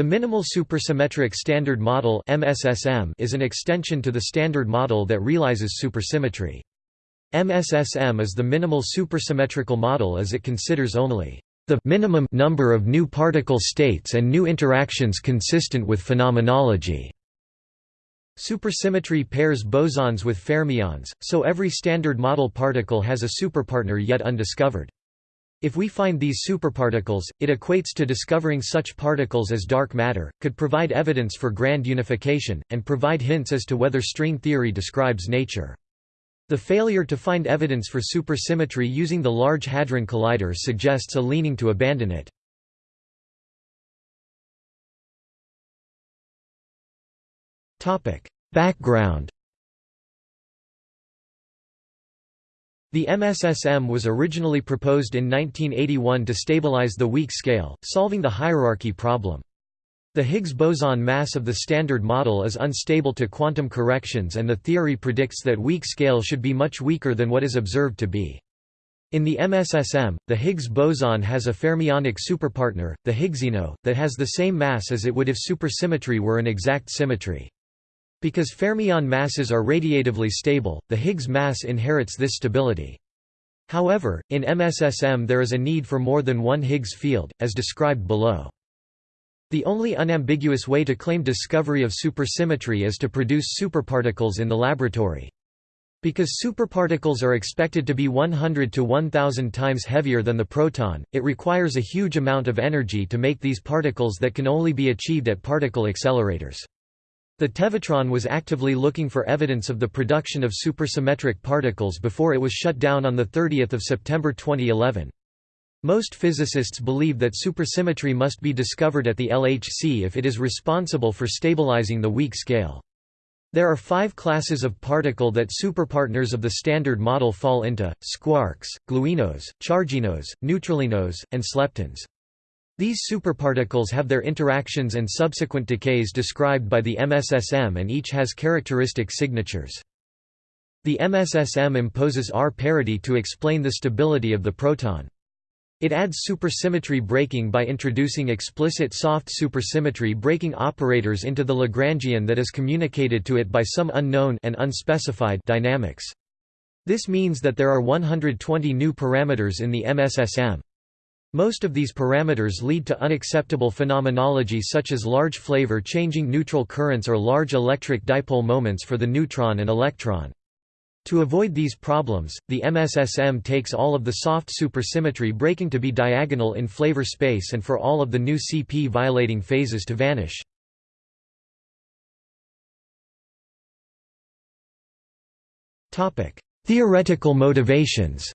The Minimal Supersymmetric Standard Model (MSSM) is an extension to the Standard Model that realizes supersymmetry. MSSM is the minimal supersymmetrical model as it considers only the minimum number of new particle states and new interactions consistent with phenomenology. Supersymmetry pairs bosons with fermions, so every Standard Model particle has a superpartner yet undiscovered. If we find these superparticles, it equates to discovering such particles as dark matter, could provide evidence for grand unification, and provide hints as to whether string theory describes nature. The failure to find evidence for supersymmetry using the Large Hadron Collider suggests a leaning to abandon it. Background The MSSM was originally proposed in 1981 to stabilize the weak scale, solving the hierarchy problem. The Higgs boson mass of the Standard Model is unstable to quantum corrections and the theory predicts that weak scale should be much weaker than what is observed to be. In the MSSM, the Higgs boson has a fermionic superpartner, the Higgsino, that has the same mass as it would if supersymmetry were an exact symmetry. Because fermion masses are radiatively stable, the Higgs mass inherits this stability. However, in MSSM there is a need for more than one Higgs field, as described below. The only unambiguous way to claim discovery of supersymmetry is to produce superparticles in the laboratory. Because superparticles are expected to be 100 to 1000 times heavier than the proton, it requires a huge amount of energy to make these particles that can only be achieved at particle accelerators. The Tevatron was actively looking for evidence of the production of supersymmetric particles before it was shut down on 30 September 2011. Most physicists believe that supersymmetry must be discovered at the LHC if it is responsible for stabilizing the weak scale. There are five classes of particle that superpartners of the Standard Model fall into, squarks, gluinos, charginos, neutralinos, and sleptons. These superparticles have their interactions and subsequent decays described by the MSSM and each has characteristic signatures. The MSSM imposes R parity to explain the stability of the proton. It adds supersymmetry breaking by introducing explicit soft supersymmetry breaking operators into the Lagrangian that is communicated to it by some unknown and unspecified dynamics. This means that there are 120 new parameters in the MSSM. Most of these parameters lead to unacceptable phenomenology such as large flavor-changing neutral currents or large electric dipole moments for the neutron and electron. To avoid these problems, the MSSM takes all of the soft supersymmetry breaking to be diagonal in flavor space and for all of the new CP violating phases to vanish. Theoretical motivations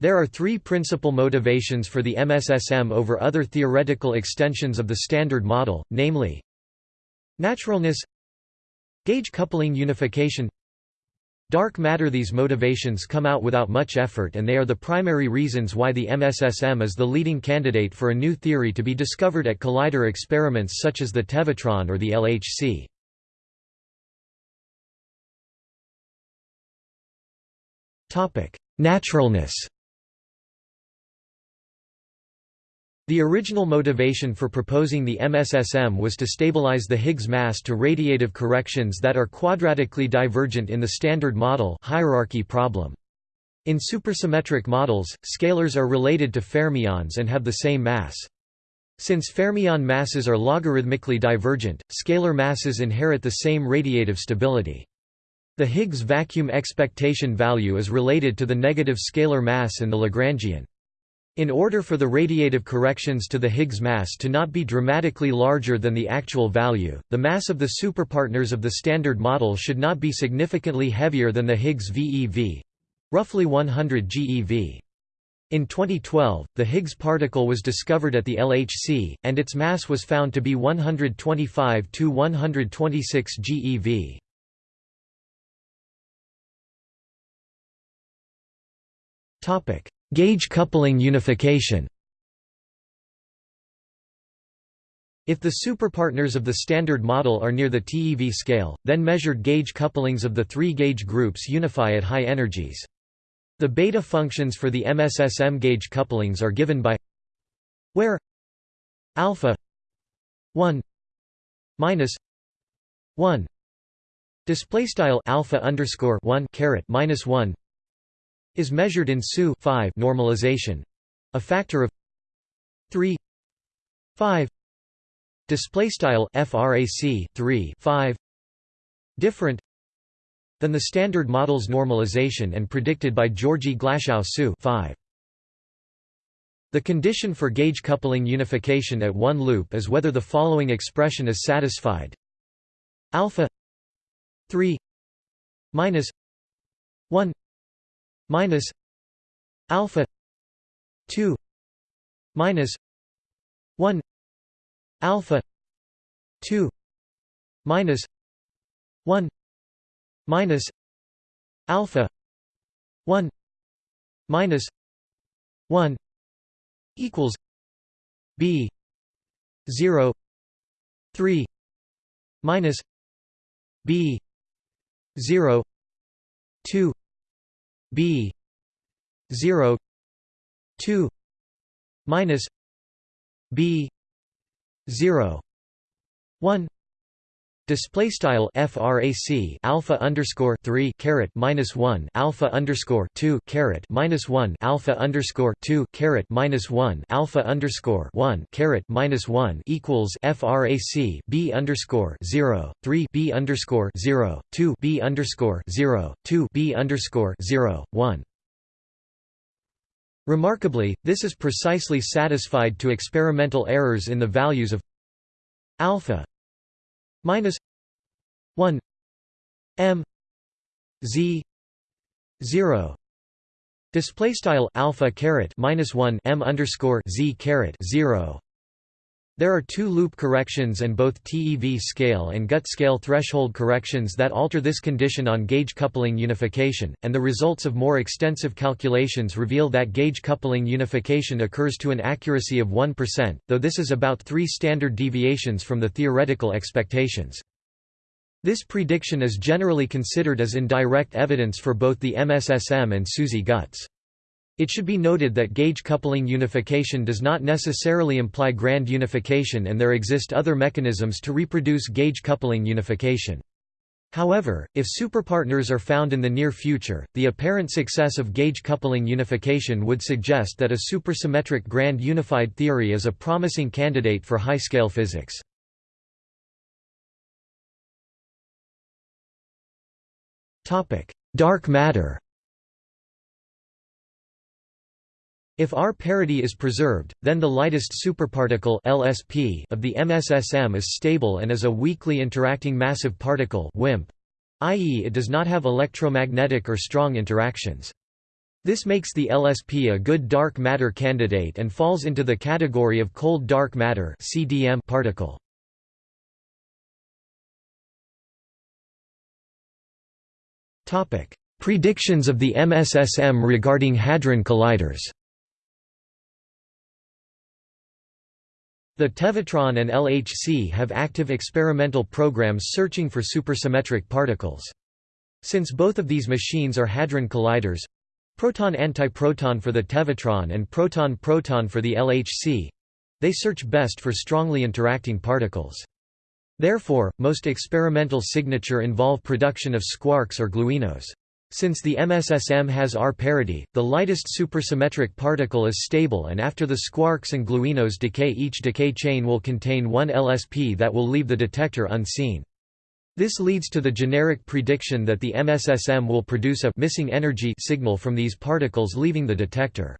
There are three principal motivations for the MSSM over other theoretical extensions of the Standard Model, namely Naturalness Gauge coupling unification Dark matter These motivations come out without much effort and they are the primary reasons why the MSSM is the leading candidate for a new theory to be discovered at collider experiments such as the Tevatron or the LHC. Naturalness The original motivation for proposing the MSSM was to stabilize the Higgs mass to radiative corrections that are quadratically divergent in the Standard Model hierarchy problem. In supersymmetric models, scalars are related to fermions and have the same mass. Since fermion masses are logarithmically divergent, scalar masses inherit the same radiative stability. The Higgs vacuum expectation value is related to the negative scalar mass in the Lagrangian. In order for the radiative corrections to the Higgs mass to not be dramatically larger than the actual value, the mass of the superpartners of the Standard Model should not be significantly heavier than the Higgs VeV—roughly 100 GeV. In 2012, the Higgs particle was discovered at the LHC, and its mass was found to be 125 to 126 GeV. Topic: Gauge coupling unification If the superpartners of the Standard Model are near the TeV scale, then measured gauge couplings of the three gauge groups unify at high energies. The beta functions for the MSSM gauge couplings are given by where alpha 1 minus 1 display style alpha underscore 1 caret minus 1 is measured in SU 5 normalization. A factor of 3 5 display style frac 3 5 different than the standard model's normalization and predicted by Georgi Glashow SU 5 the condition for gauge coupling unification at one loop is whether the following expression is satisfied. Alpha 3 minus 1 minus alpha 2 minus 1 alpha 2 minus 1 minus alpha 1 minus 1 equals b 0 3 minus b 0 2 b 0 2 minus b 0 1 Display style frac alpha underscore three caret minus one alpha underscore two caret minus one alpha underscore two caret minus one alpha underscore one caret minus one equals frac b underscore zero three b underscore zero two b underscore zero two b underscore zero one. Remarkably, this is precisely satisfied to experimental errors in the values of alpha minus 1 m z 0 display style alpha caret minus 1 m underscore z caret 0 there are two loop corrections and both TeV scale and gut scale threshold corrections that alter this condition on gauge coupling unification, and the results of more extensive calculations reveal that gauge coupling unification occurs to an accuracy of 1%, though this is about three standard deviations from the theoretical expectations. This prediction is generally considered as indirect evidence for both the MSSM and SUSY guts. It should be noted that gauge coupling unification does not necessarily imply grand unification and there exist other mechanisms to reproduce gauge coupling unification. However, if superpartners are found in the near future, the apparent success of gauge coupling unification would suggest that a supersymmetric grand unified theory is a promising candidate for high-scale physics. Dark matter If R parity is preserved, then the lightest superparticle LSP of the MSSM is stable and is a weakly interacting massive particle i.e. it does not have electromagnetic or strong interactions. This makes the LSP a good dark matter candidate and falls into the category of cold dark matter CDM particle. Predictions of the MSSM regarding hadron colliders The Tevatron and LHC have active experimental programs searching for supersymmetric particles. Since both of these machines are hadron colliders proton-antiproton for the Tevatron and proton-proton for the LHC they search best for strongly interacting particles. Therefore, most experimental signature involve production of squarks or gluinos. Since the MSSM has R parity, the lightest supersymmetric particle is stable and after the squarks and gluinos decay each decay chain will contain one LSP that will leave the detector unseen. This leads to the generic prediction that the MSSM will produce a missing energy signal from these particles leaving the detector.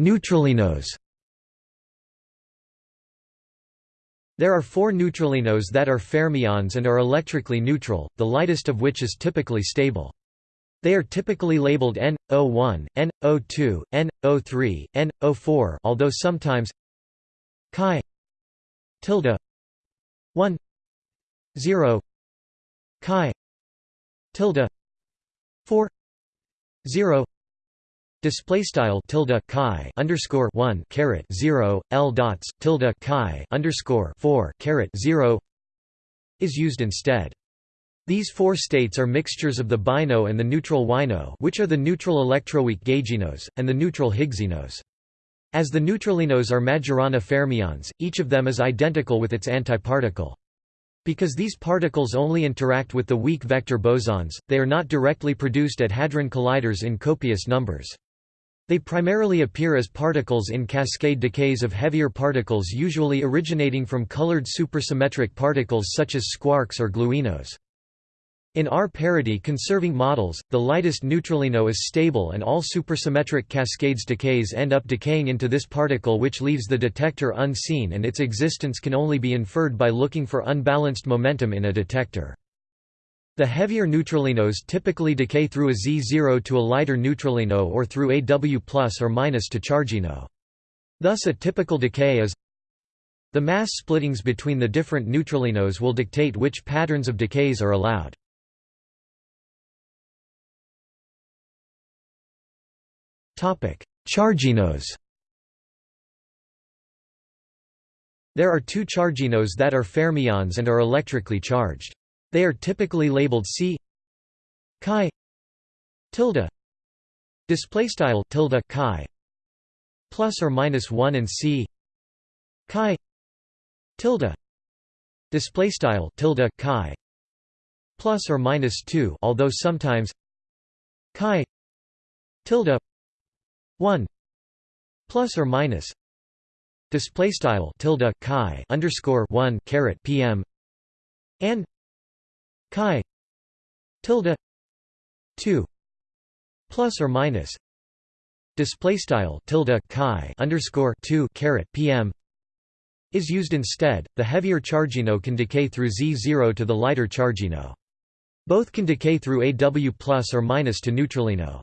Neutralinos There are four neutralinos that are fermions and are electrically neutral, the lightest of which is typically stable. They are typically labeled N, O1, N, O2, N, O3, N, O4 although sometimes chi tilde 1 0 chi tilde 4 0 Display style tilde chi underscore one caret zero l dots tilde chi underscore four caret zero is used instead. These four states are mixtures of the bino and the neutral wino which are the neutral electroweak gauginos, and the neutral Higgsinos. As the neutralinos are Majorana fermions, each of them is identical with its antiparticle. Because these particles only interact with the weak vector bosons, they are not directly produced at hadron colliders in copious numbers. They primarily appear as particles in cascade decays of heavier particles usually originating from colored supersymmetric particles such as squarks or gluinos. In R-parity conserving models, the lightest neutralino is stable and all supersymmetric cascades decays end up decaying into this particle which leaves the detector unseen and its existence can only be inferred by looking for unbalanced momentum in a detector. The heavier neutralinos typically decay through a Z0 to a lighter neutralino or through a W plus or minus to chargino. Thus a typical decay is the mass splittings between the different neutralinos will dictate which patterns of decays are allowed. Charginos There are two charginos that are fermions and are electrically charged. They are typically labeled C chi tilde. Display style tilde chi. Plus or minus 1 and C chi tilde. Display style tilde chi. Plus or minus 2 although sometimes chi tilde. 1 plus or minus. Display style tilde chi underscore 1 caret pm and chi tilde 2 plus or minus display style tilde chi underscore 2 caret pm is used instead. The heavier chargino can decay through z0 to the lighter chargino. Both can decay through aw plus or minus to neutralino.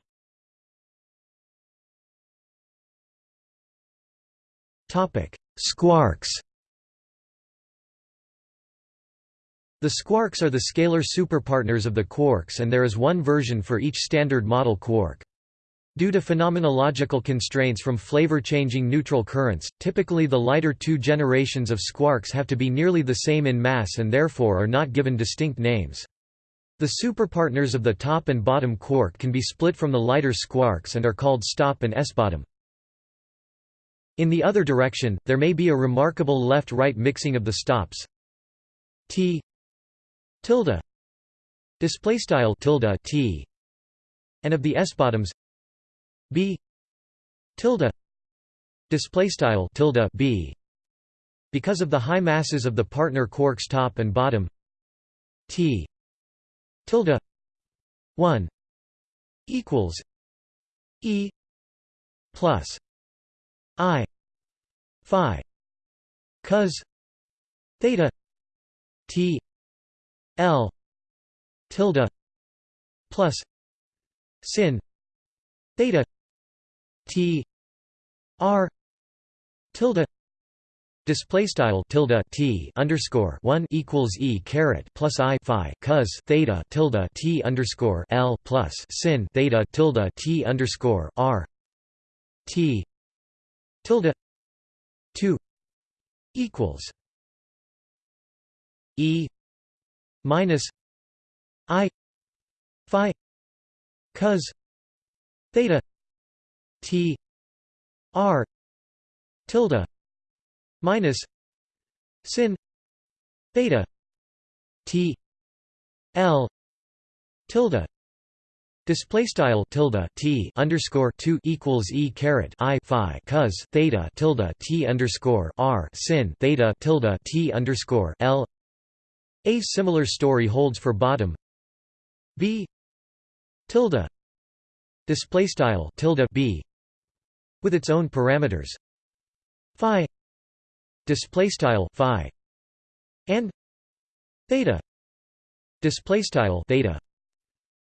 Squarks The squarks are the scalar superpartners of the quarks and there is one version for each standard model quark. Due to phenomenological constraints from flavor-changing neutral currents, typically the lighter two generations of squarks have to be nearly the same in mass and therefore are not given distinct names. The superpartners of the top and bottom quark can be split from the lighter squarks and are called stop and s-bottom. In the other direction, there may be a remarkable left-right mixing of the stops t tilde display style tilde t and of the s-bottoms b tilde display style tilde b. Because of the high masses of the partner quarks top and bottom t tilde 1 equals e plus i phi cos theta t l tilde plus sin theta t r tilde Display style tilde t underscore one equals e caret plus i phi cos theta tilde t underscore l plus sin theta tilde t underscore r t tilde 2 equals e minus i phi cos theta t r tilde minus sin theta t l tilde Display style tilde t underscore two equals e caret i phi cos theta tilde t underscore r sin theta tilde t underscore l. A similar story holds for bottom. B. Tilde. Display style tilde b with its own parameters. Phi. Display style phi. And theta. Display style theta.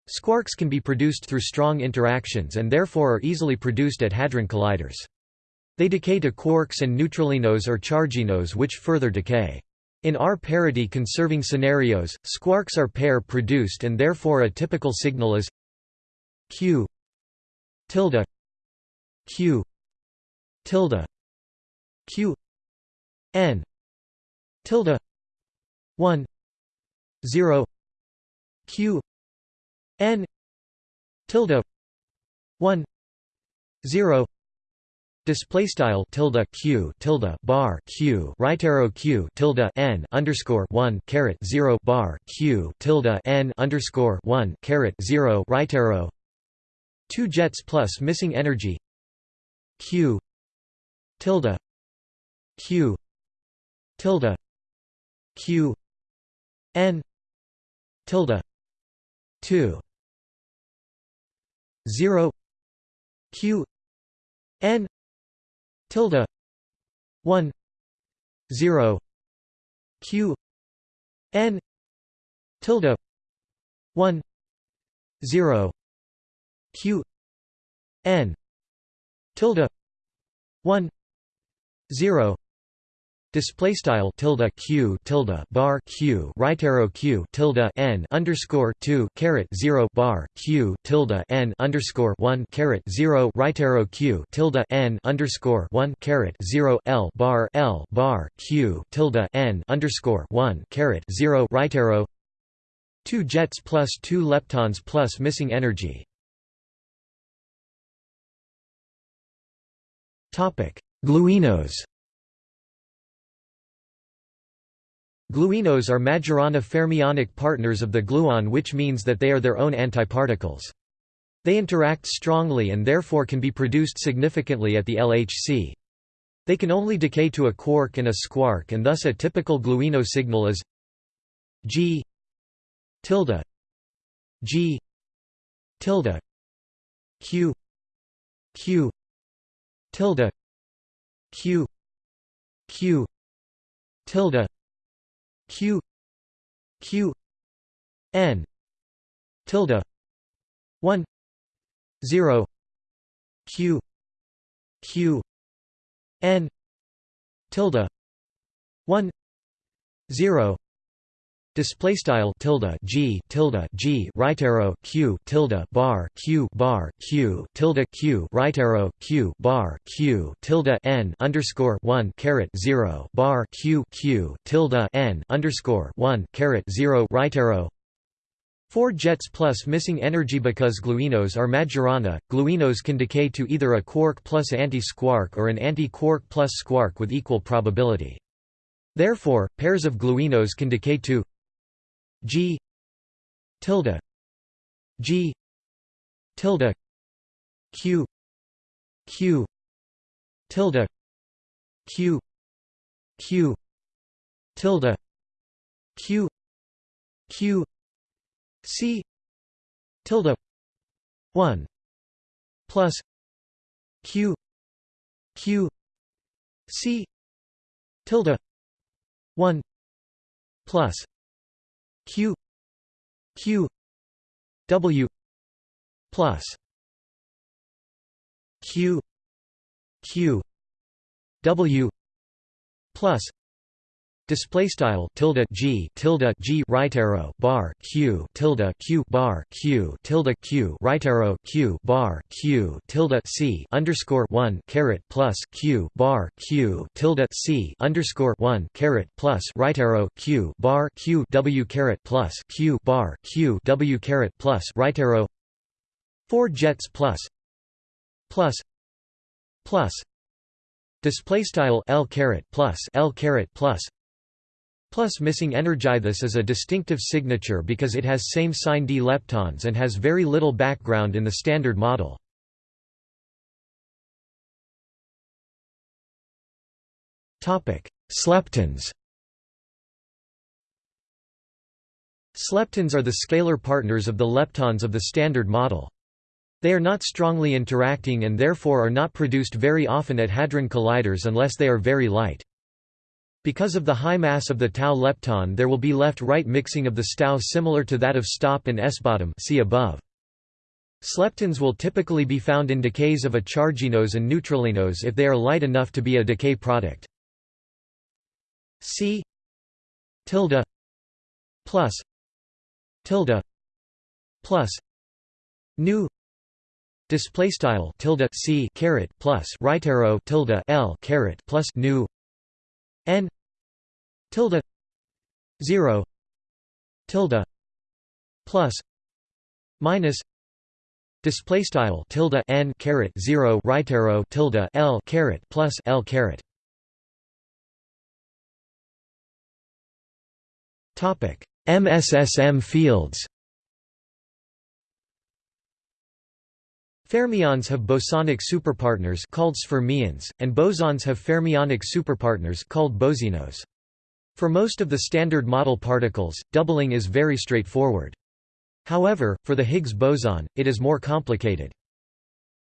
Squarks can be produced through strong interactions and therefore are easily produced at hadron colliders. They decay to quarks and neutralinos or charginos which further decay. In R-parity conserving scenarios, squarks are pair produced and therefore a typical signal is q tilde q tilde q n tilde 1 0 q n tilde 1 0 display style tilde q tilde bar q right arrow q tilde n underscore 1 caret 0 bar q tilde n underscore 1 caret 0 right arrow. 2 jets plus missing energy. Q tilde q tilde q n tilde 2 0 q n tilde 1 0 q n tilde 1 0 q n tilde 1 0 Display style tilde q tilde bar q right arrow q tilde n underscore two caret zero bar q tilde n underscore one caret zero right arrow q tilde n underscore one caret zero l bar l bar q tilde n underscore one caret zero right arrow two jets plus two leptons plus missing energy. Topic: Gluinos. Gluinos are Majorana fermionic partners of the gluon which means that they are their own antiparticles. They interact strongly and therefore can be produced significantly at the LHC. They can only decay to a quark and a squark and thus a typical gluino signal is G tilde G tilde Q Q tilde Q Q tilde q q n tilde 1 0 q q n tilde 1 0 Display style tilde g tilde g right arrow q tilde bar q bar q tilde q right arrow q bar q tilde n underscore one caret zero bar q q tilde n underscore one caret zero right arrow Four jets plus missing energy because gluinos are Majorana. Gluinos can decay to either a quark plus anti-squark or an anti-quark plus squark with equal probability. Therefore, pairs of gluinos can decay to G. tilde. G. tilde. Q. Q. tilde. Q. Q. tilde. Q. Q. C. tilde. one. Plus Q. Q. C. tilde. one. Plus q q w plus q q w plus Display style tilde g tilde g right arrow bar q tilde q bar q tilde q right arrow q bar q tilde c underscore one caret plus q bar q tilde c underscore one caret plus right arrow q bar q w caret plus q bar q w caret plus right arrow. Four jets plus plus plus display style l caret plus l caret plus Plus missing energy. This is a distinctive signature because it has same sign d leptons and has very little background in the standard model. Sleptons Sleptons are the scalar partners of the leptons of the standard model. They are not strongly interacting and therefore are not produced very often at hadron colliders unless they are very light. Because of the high mass of the tau lepton there will be left-right mixing of the STAU similar to that of stop and s-bottom see above. Sleptons will typically be found in decays of a charginos and neutralinos if they are light enough to be a decay product. C tilde plus tilde plus nu display style tilde c caret plus right arrow tilde l caret plus nu n tilde 0 tilde plus minus display style tilde n caret 0 right arrow tilde l caret plus l caret topic msSM fields Fermions have bosonic superpartners called sfermions, and bosons have fermionic superpartners called bosinos. For most of the standard model particles, doubling is very straightforward. However, for the Higgs boson, it is more complicated.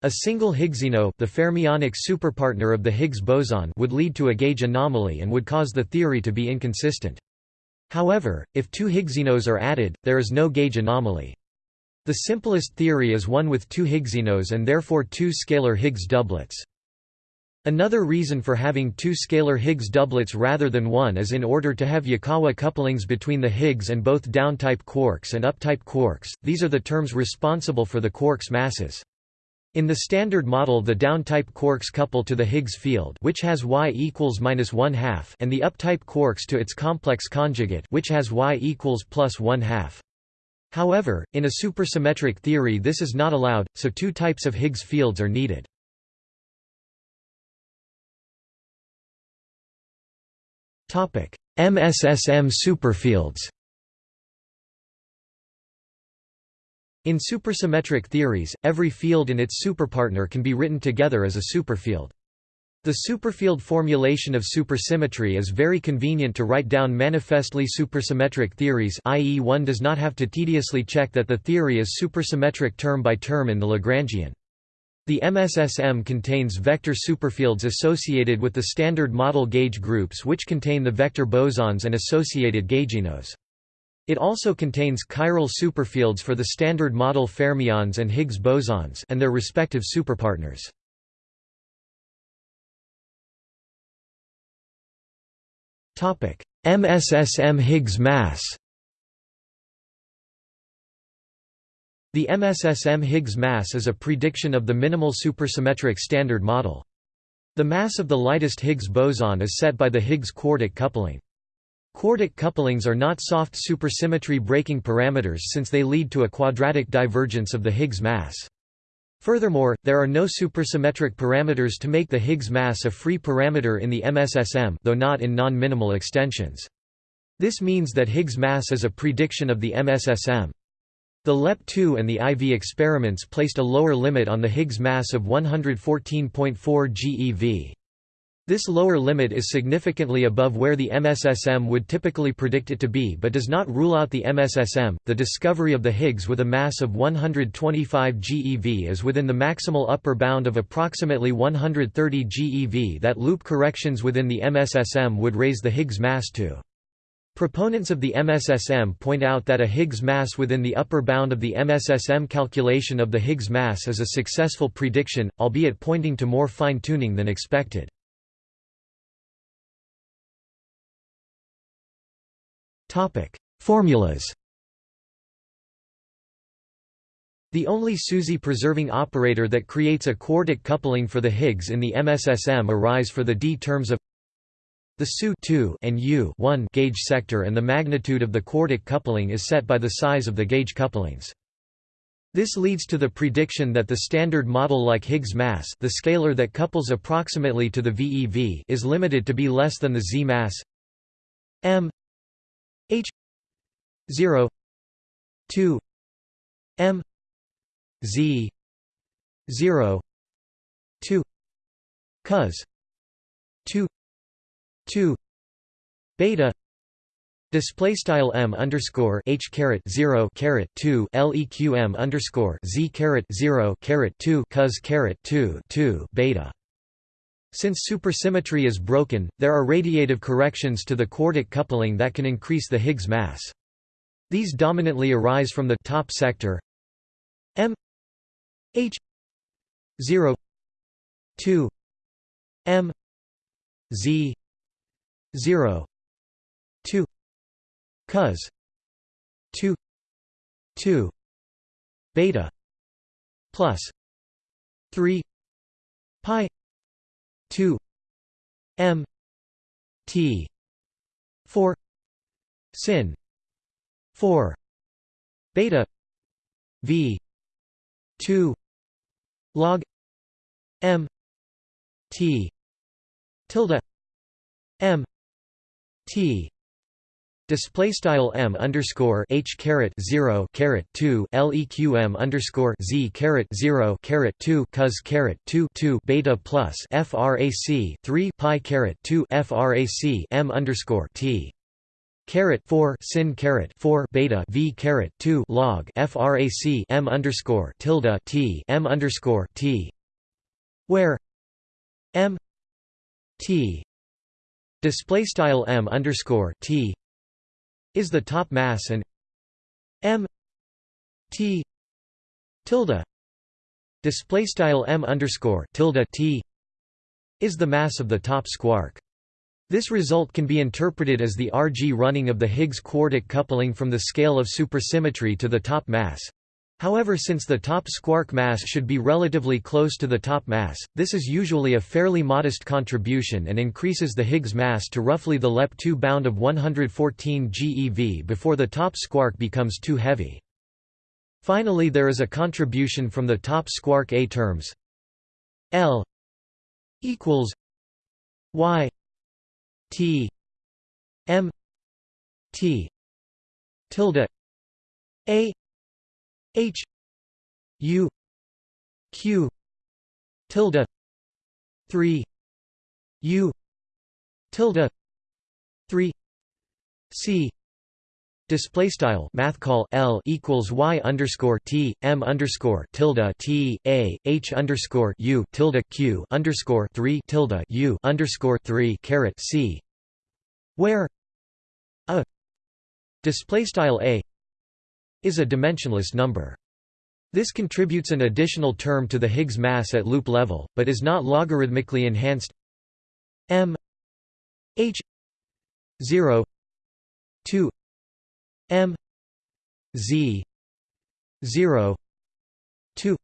A single Higgsino the fermionic superpartner of the Higgs boson would lead to a gauge anomaly and would cause the theory to be inconsistent. However, if two Higgsinos are added, there is no gauge anomaly. The simplest theory is one with two Higgsinos and therefore two scalar Higgs doublets. Another reason for having two scalar Higgs doublets rather than one is in order to have Yukawa couplings between the Higgs and both down-type quarks and up-type quarks, these are the terms responsible for the quarks' masses. In the Standard Model the down-type quarks couple to the Higgs field which has y equals minus one half and the up-type quarks to its complex conjugate which has y equals plus one half. However, in a supersymmetric theory this is not allowed, so two types of Higgs fields are needed. MSSM superfields In supersymmetric theories, every field and its superpartner can be written together as a superfield. The superfield formulation of supersymmetry is very convenient to write down manifestly supersymmetric theories i.e. one does not have to tediously check that the theory is supersymmetric term by term in the Lagrangian. The MSSM contains vector superfields associated with the standard model gauge groups which contain the vector bosons and associated gauginos. It also contains chiral superfields for the standard model fermions and Higgs bosons and their respective superpartners. MSSM Higgs mass. The MSSM Higgs mass is a prediction of the minimal supersymmetric standard model. The mass of the lightest Higgs boson is set by the Higgs quartic coupling. Quartic couplings are not soft supersymmetry breaking parameters since they lead to a quadratic divergence of the Higgs mass. Furthermore, there are no supersymmetric parameters to make the Higgs mass a free parameter in the MSSM though not in non-minimal extensions. This means that Higgs mass is a prediction of the MSSM. The LEP2 and the IV experiments placed a lower limit on the Higgs mass of 114.4 GeV. This lower limit is significantly above where the MSSM would typically predict it to be but does not rule out the MSSM. The discovery of the Higgs with a mass of 125 GeV is within the maximal upper bound of approximately 130 GeV that loop corrections within the MSSM would raise the Higgs mass to. Proponents of the MSSM point out that a Higgs mass within the upper bound of the MSSM calculation of the Higgs mass is a successful prediction, albeit pointing to more fine-tuning than expected. Formulas The only SUSY-preserving operator that creates a quartic coupling for the Higgs in the MSSM arise for the d terms of the SU and U gauge sector and the magnitude of the quartic coupling is set by the size of the gauge couplings. This leads to the prediction that the standard model like Higgs mass the scalar that couples approximately to the VeV is limited to be less than the Z mass m H zero two M Z zero two cos two two beta Display style m underscore h caret zero caret two leq underscore z caret zero caret two cos caret two two beta since supersymmetry is broken, there are radiative corrections to the quartic coupling that can increase the Higgs mass. These dominantly arise from the top sector m h 0 2 m z 0 2 cos 2 2 beta plus 3 pi 2 m t 4 sin 4 beta v 2 log m t tilde m t. Display style m underscore h caret zero caret two leqm underscore z caret zero caret two cos caret two two beta plus frac three pi caret two frac m underscore t. Caret four sin caret four beta v caret two log frac m underscore tilde t m underscore t. Where m t display style m underscore t is the top mass and m t tilde display style m underscore tilde t is the mass of the top squark. This result can be interpreted as the Rg running of the Higgs quartic coupling from the scale of supersymmetry to the top mass. However since the top squark mass should be relatively close to the top mass, this is usually a fairly modest contribution and increases the Higgs mass to roughly the LEP2 bound of 114 GeV before the top squark becomes too heavy. Finally there is a contribution from the top squark A terms L equals Y T M T tilde A H U Q tilde three U tilde three C Display style math call L equals Y underscore T M underscore tilde T A H underscore U tilde Q underscore three tilde U underscore three caret C where a display style A is a dimensionless number. This contributes an additional term to the Higgs mass at loop level, but is not logarithmically enhanced m h 0 2 m z 0 2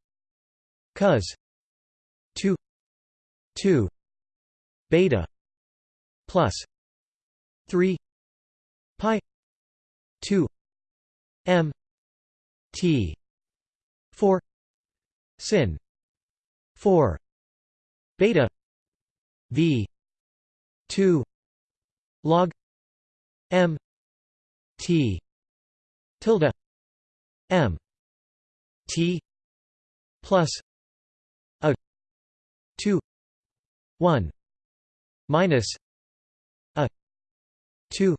cos 2 2 beta plus 3 pi 2 m T. Four. Sin. Four. Beta. V. Two. Log. M. T. Tilde. M. T. Plus. A. Two. One. Minus. A. Two.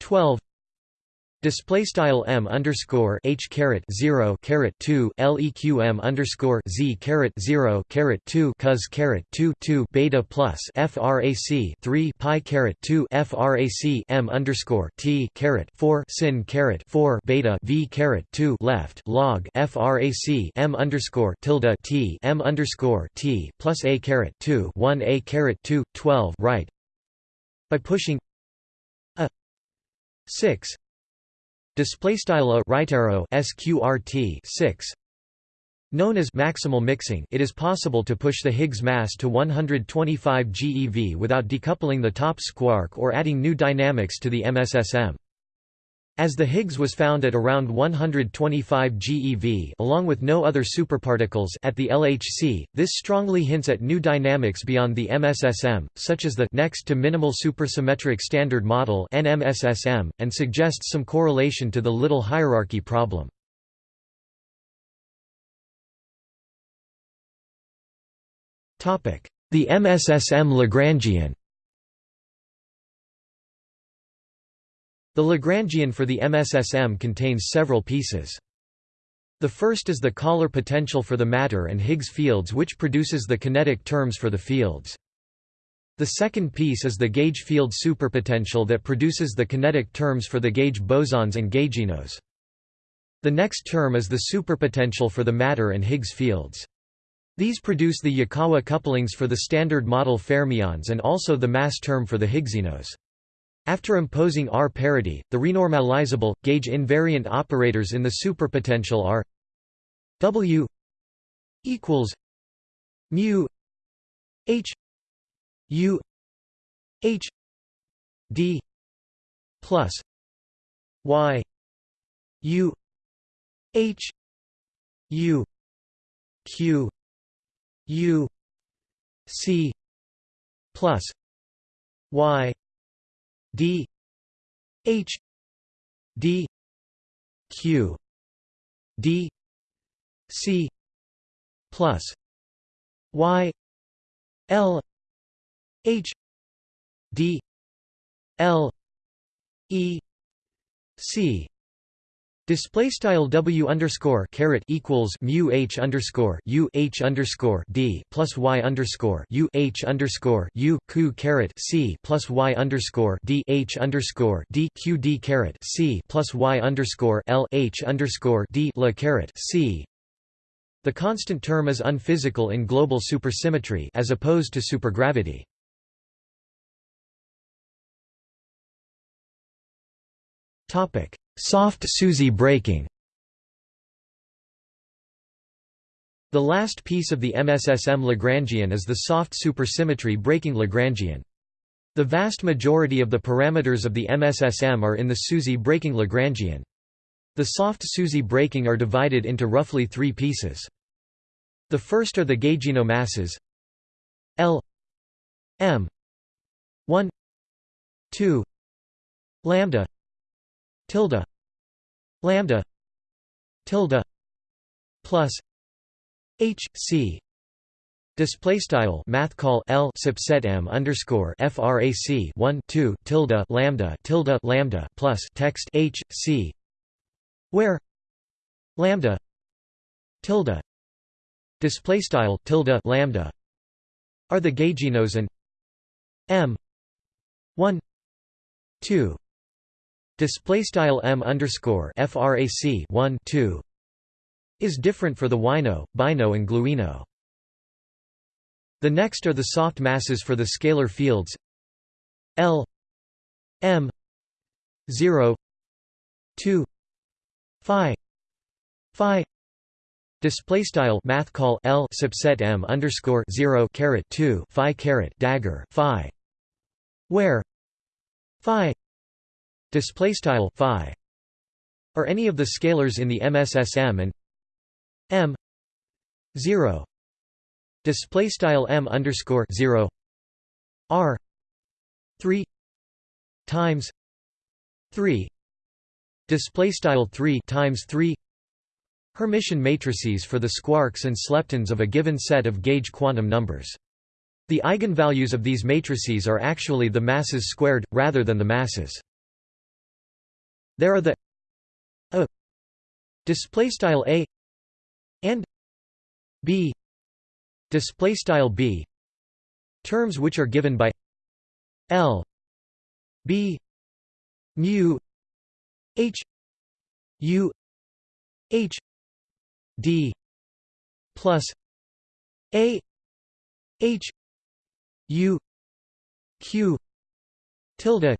Twelve Display style m underscore h caret zero caret two leq underscore z caret zero caret two cos caret two two beta plus frac three pi caret two frac m underscore t caret four sin caret four beta v caret two left log frac m underscore tilde t m underscore t plus a caret two one a caret two twelve right. By pushing a six Display style a right arrow sqrt 6 Known as maximal mixing it is possible to push the Higgs mass to 125 GeV without decoupling the top squark or adding new dynamics to the MSSM. As the Higgs was found at around 125 GeV along with no other superparticles at the LHC, this strongly hints at new dynamics beyond the MSSM, such as the next to minimal supersymmetric standard model NMSSM, and suggests some correlation to the little hierarchy problem. The MSSM Lagrangian The Lagrangian for the MSSM contains several pieces. The first is the Kähler potential for the matter and Higgs fields which produces the kinetic terms for the fields. The second piece is the gauge field superpotential that produces the kinetic terms for the gauge bosons and gauginos. The next term is the superpotential for the matter and Higgs fields. These produce the Yukawa couplings for the standard model fermions and also the mass term for the Higgsinos. After imposing R parity, the renormalizable, gauge invariant operators in the superpotential are W equals mu H U H D plus Y U H U Q U C plus Y D H D Q D C plus Y L H D L E C Display style W underscore caret equals mu H underscore U H underscore D plus Y underscore U H underscore U Q caret C plus Y underscore D H underscore D Q D caret C plus Y underscore L H underscore D La caret C The constant term is unphysical in global supersymmetry as opposed to supergravity. Soft SUSY breaking. The last piece of the MSSM Lagrangian is the soft supersymmetry breaking Lagrangian. The vast majority of the parameters of the MSSM are in the SUSY breaking Lagrangian. The soft SUSY breaking are divided into roughly three pieces. The first are the gaugino masses. L. M. 1 2 lambda tilde lambda tilde plus h c. Display style math call L subset M underscore frac 1 2 tilde lambda tilde lambda plus text H C. Where lambda tilde display style tilde lambda are the gauginos and M 1 2 display style m underscore frac 1 2 is different for the wino, bino, and gluino. The next are the soft masses for the scalar fields L m 0 2 phi phi display style math call L subset m underscore 0 caret 2 phi caret dagger phi where phi display style phi. Are any of the scalars in the MSSM and m 0 display style m underscore 0 r 3 times 3 display style 3 times 3 Hermitian matrices for the squarks and sleptons of a given set of gauge quantum numbers. The eigenvalues of these matrices are actually the masses squared, rather than the masses. There are the a display style a and b display style b terms which are given by l b mu h u h d plus a h u q tilde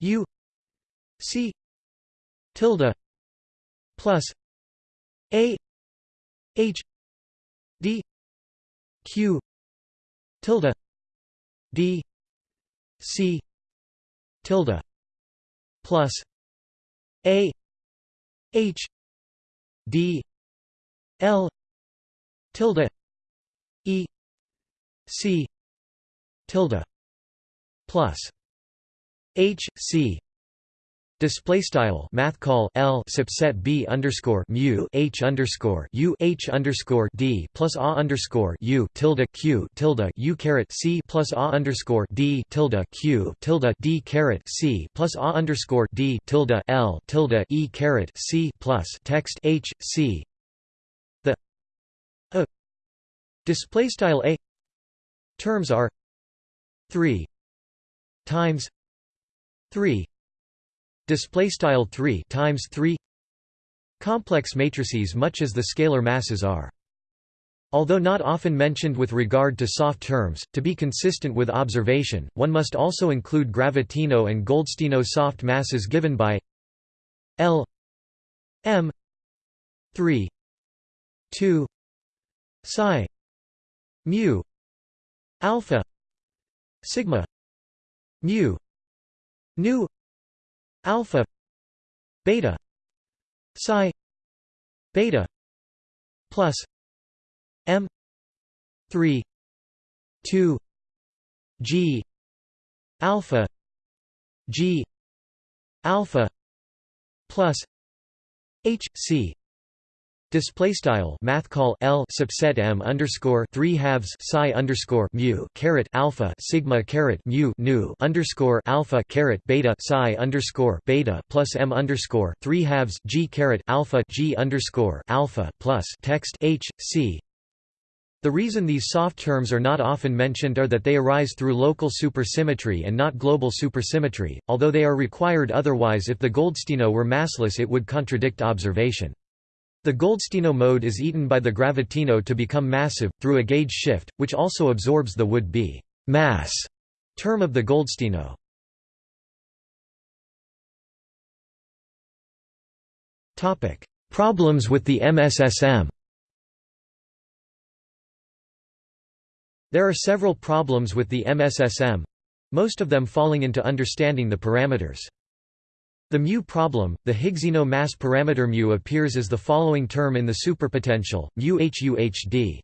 u C tilde plus A H D Q tilde D C tilde plus A H D L tilde E C tilde plus H C Display style math call L subset B underscore mu H underscore U H underscore D plus A underscore U tilde Q tilde U caret C plus A underscore D tilde Q tilde D caret C plus A underscore D tilde L tilde E caret C plus text H C. The a display style a. Terms are three times three display style 3 times 3 complex matrices much as the scalar masses are. Although not often mentioned with regard to soft terms, to be consistent with observation, one must also include Gravitino and Goldstino soft masses given by L m 3 2 psi mu alpha sigma mu nu alpha beta psi beta plus m 3 2 g alpha g alpha plus h c Display style math call L subset M underscore three halves psi underscore mu caret alpha sigma caret mu nu underscore alpha caret beta psi underscore beta plus M underscore three halves G caret alpha G underscore alpha plus text H C the reason these soft terms are not often mentioned are that they arise through local supersymmetry and not global supersymmetry, although they are required otherwise if the Goldstino were massless it would contradict observation. The Goldstino mode is eaten by the gravitino to become massive, through a gauge shift, which also absorbs the would-be mass term of the Goldstino. Problems with the MSSM There are several problems with the MSSM—most of them falling into understanding the parameters. The mu problem, the Higgsino mass parameter mu appears as the following term in the superpotential, mu HUHD.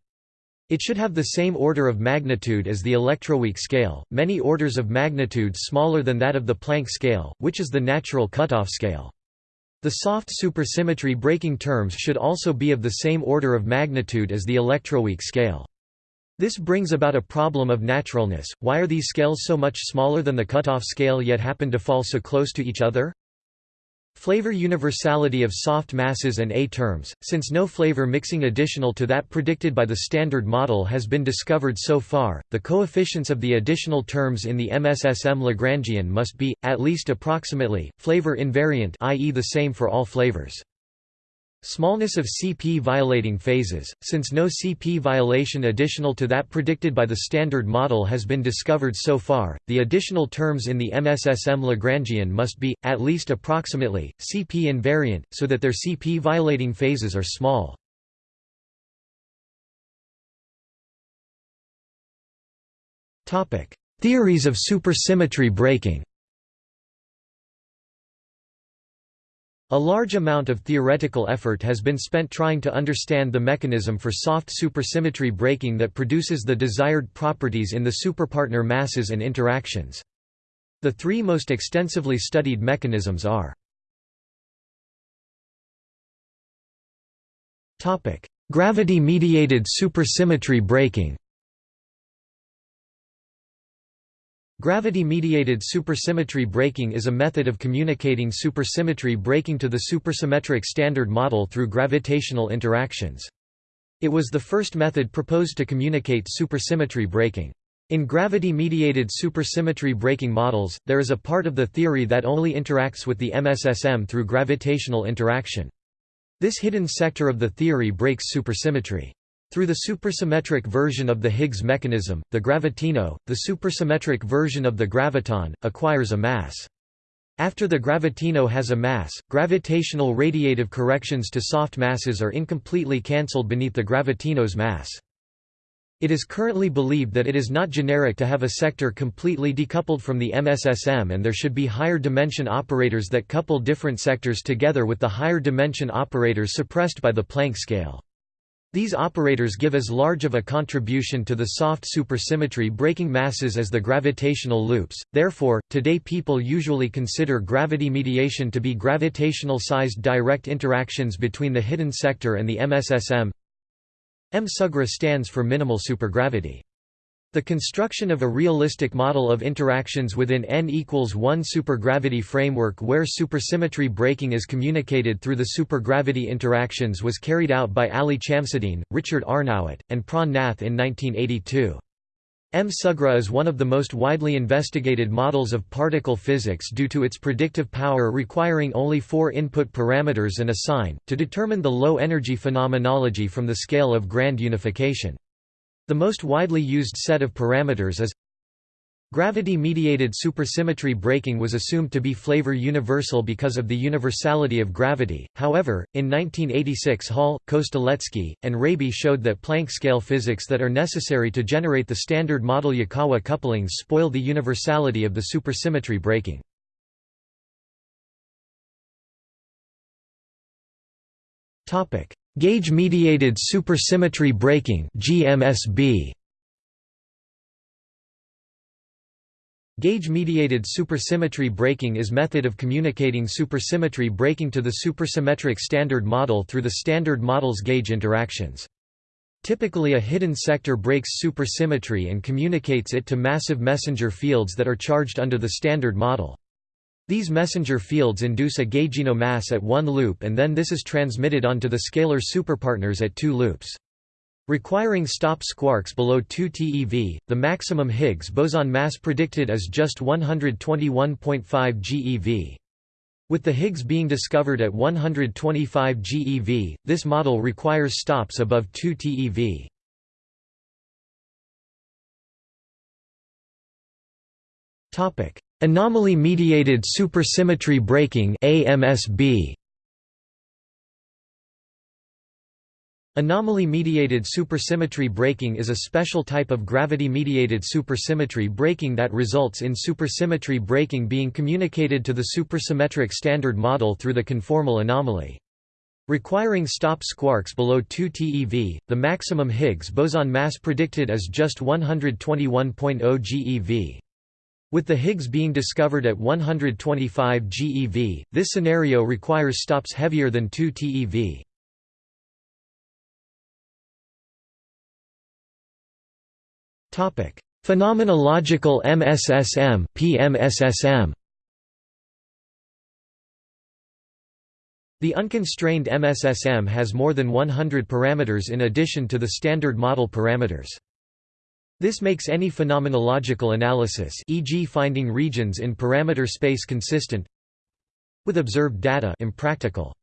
It should have the same order of magnitude as the electroweak scale, many orders of magnitude smaller than that of the Planck scale, which is the natural cutoff scale. The soft supersymmetry breaking terms should also be of the same order of magnitude as the electroweak scale. This brings about a problem of naturalness, why are these scales so much smaller than the cutoff scale yet happen to fall so close to each other? Flavor universality of soft masses and A terms, since no flavor mixing additional to that predicted by the Standard Model has been discovered so far, the coefficients of the additional terms in the MSSM Lagrangian must be, at least approximately, flavor invariant i.e. the same for all flavors. Smallness of CP violating phases, since no CP violation additional to that predicted by the Standard Model has been discovered so far, the additional terms in the MSSM Lagrangian must be, at least approximately, CP invariant, so that their CP violating phases are small. Theories of supersymmetry breaking A large amount of theoretical effort has been spent trying to understand the mechanism for soft supersymmetry breaking that produces the desired properties in the superpartner masses and interactions. The three most extensively studied mechanisms are Gravity-mediated supersymmetry breaking Gravity-mediated supersymmetry breaking is a method of communicating supersymmetry breaking to the supersymmetric standard model through gravitational interactions. It was the first method proposed to communicate supersymmetry breaking. In gravity-mediated supersymmetry breaking models, there is a part of the theory that only interacts with the MSSM through gravitational interaction. This hidden sector of the theory breaks supersymmetry. Through the supersymmetric version of the Higgs mechanism, the gravitino, the supersymmetric version of the graviton, acquires a mass. After the gravitino has a mass, gravitational radiative corrections to soft masses are incompletely cancelled beneath the gravitino's mass. It is currently believed that it is not generic to have a sector completely decoupled from the MSSM and there should be higher dimension operators that couple different sectors together with the higher dimension operators suppressed by the Planck scale. These operators give as large of a contribution to the soft supersymmetry breaking masses as the gravitational loops, therefore, today people usually consider gravity mediation to be gravitational-sized direct interactions between the hidden sector and the MSSM. M Sugra stands for minimal supergravity. The construction of a realistic model of interactions within n equals 1 supergravity framework where supersymmetry breaking is communicated through the supergravity interactions was carried out by Ali Chamseddine, Richard Arnowitt, and Pran Nath in 1982. M. Sugra is one of the most widely investigated models of particle physics due to its predictive power requiring only four input parameters and a sign, to determine the low-energy phenomenology from the scale of grand unification. The most widely used set of parameters is Gravity-mediated supersymmetry breaking was assumed to be flavor universal because of the universality of gravity, however, in 1986 Hall, Kostelecky, and Raby showed that Planck scale physics that are necessary to generate the standard model Yukawa couplings spoil the universality of the supersymmetry breaking. Gauge-mediated supersymmetry breaking (GMSB). Gauge-mediated supersymmetry breaking is method of communicating supersymmetry breaking to the supersymmetric standard model through the standard model's gauge interactions. Typically a hidden sector breaks supersymmetry and communicates it to massive messenger fields that are charged under the standard model. These messenger fields induce a gaugino mass at one loop and then this is transmitted onto the scalar superpartners at two loops. Requiring stop squarks below 2 TeV, the maximum Higgs boson mass predicted is just 121.5 GeV. With the Higgs being discovered at 125 GeV, this model requires stops above 2 TeV. Anomaly-mediated supersymmetry breaking AMSB Anomaly-mediated supersymmetry breaking is a special type of gravity-mediated supersymmetry breaking that results in supersymmetry breaking being communicated to the supersymmetric standard model through the conformal anomaly. Requiring stop squarks below 2 TeV, the maximum Higgs boson mass predicted is just 121.0 GeV. With the Higgs being discovered at 125 GeV, this scenario requires stops heavier than 2 TeV. Topic: Phenomenological MSSM PMSSM The unconstrained MSSM has more than 100 parameters in addition to the standard model parameters. This makes any phenomenological analysis e.g. finding regions in parameter space consistent with observed data impractical.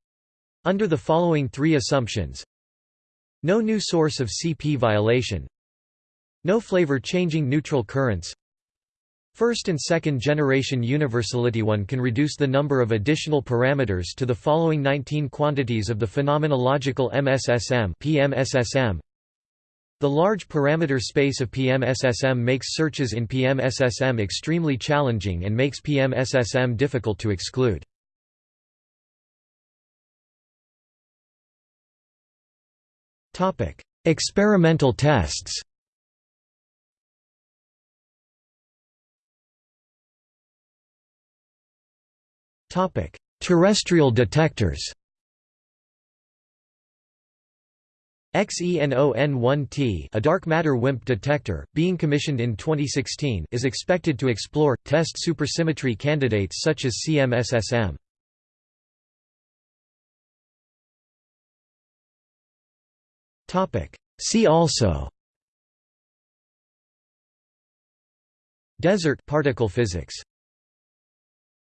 Under the following three assumptions No new source of CP violation no flavor-changing neutral currents First and second generation universality one can reduce the number of additional parameters to the following 19 quantities of the phenomenological MSSM PMSSM. The large parameter space of PMSSM makes searches in PMSSM extremely challenging and makes PMSSM difficult to exclude. Experimental tests Terrestrial detectors XENON1T a dark matter WIMP detector, being commissioned in 2016 is expected to explore, test supersymmetry candidates such as CMSSM. Topic: See also. Desert particle physics